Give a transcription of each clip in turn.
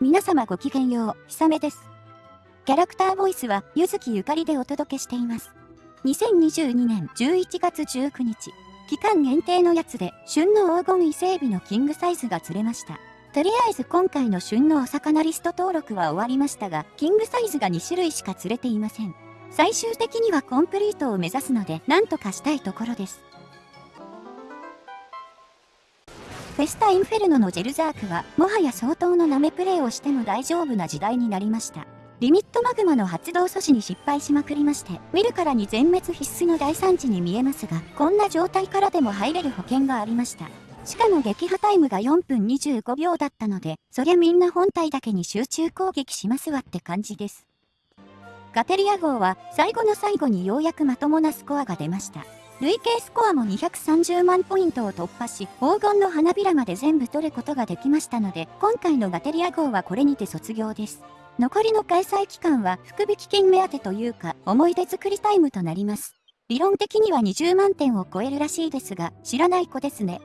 皆様ごきげんよう、ひさめです。キャラクターボイスは、ゆずきゆかりでお届けしています。2022年11月19日、期間限定のやつで、旬の黄金伊勢海老のキングサイズが釣れました。とりあえず今回の旬のお魚リスト登録は終わりましたが、キングサイズが2種類しか釣れていません。最終的にはコンプリートを目指すので、なんとかしたいところです。フェスタインフェルノのジェルザークは、もはや相当のナメプレイをしても大丈夫な時代になりました。リミットマグマの発動阻止に失敗しまくりまして、見るからに全滅必須の大惨事に見えますが、こんな状態からでも入れる保険がありました。しかも撃破タイムが4分25秒だったので、そりゃみんな本体だけに集中攻撃しますわって感じです。ガテリア号は最後の最後にようやくまともなスコアが出ました。累計スコアも230万ポイントを突破し、黄金の花びらまで全部取ることができましたので、今回のガテリア号はこれにて卒業です。残りの開催期間は福引金目当てというか、思い出作りタイムとなります。理論的には20万点を超えるらしいですが、知らない子ですね。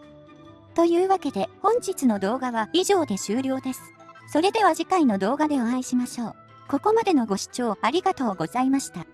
というわけで、本日の動画は以上で終了です。それでは次回の動画でお会いしましょう。ここまでのご視聴ありがとうございました。